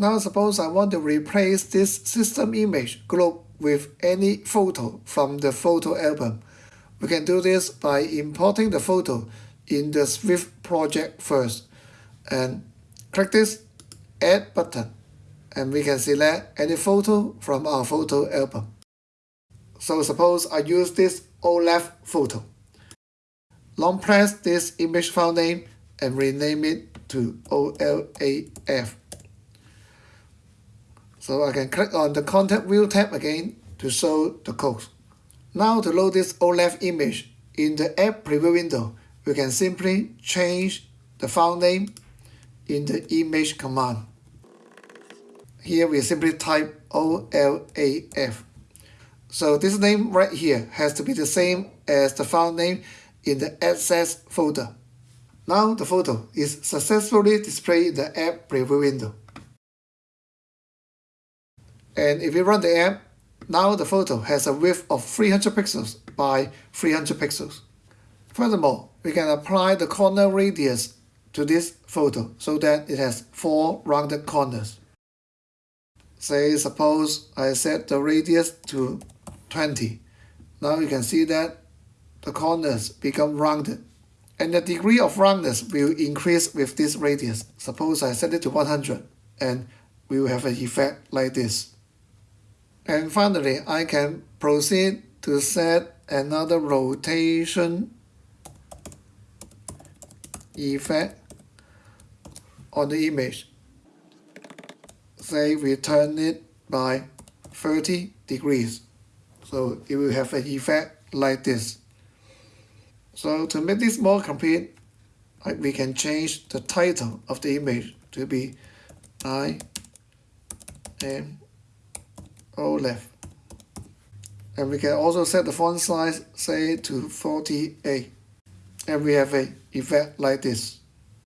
Now suppose I want to replace this system image globe with any photo from the photo album. We can do this by importing the photo in the Swift project first and click this add button and we can select any photo from our photo album. So suppose I use this OLAF photo. Long press this image file name and rename it to OLAF. So I can click on the Content View tab again to show the code. Now to load this OLAF image in the App Preview window, we can simply change the file name in the image command. Here we simply type OLAF. So this name right here has to be the same as the file name in the Assets folder. Now the photo is successfully displayed in the app preview window. And if we run the app, now the photo has a width of 300 pixels by 300 pixels. Furthermore, we can apply the corner radius to this photo so that it has four rounded corners. Say suppose I set the radius to 20. Now you can see that the corners become rounded. And the degree of roundness will increase with this radius. Suppose I set it to 100 and we will have an effect like this. And finally, I can proceed to set another rotation effect on the image. Say we turn it by 30 degrees. So it will have an effect like this. So to make this more complete, we can change the title of the image to be I am OLAF. And we can also set the font size, say to 48. And we have a effect like this.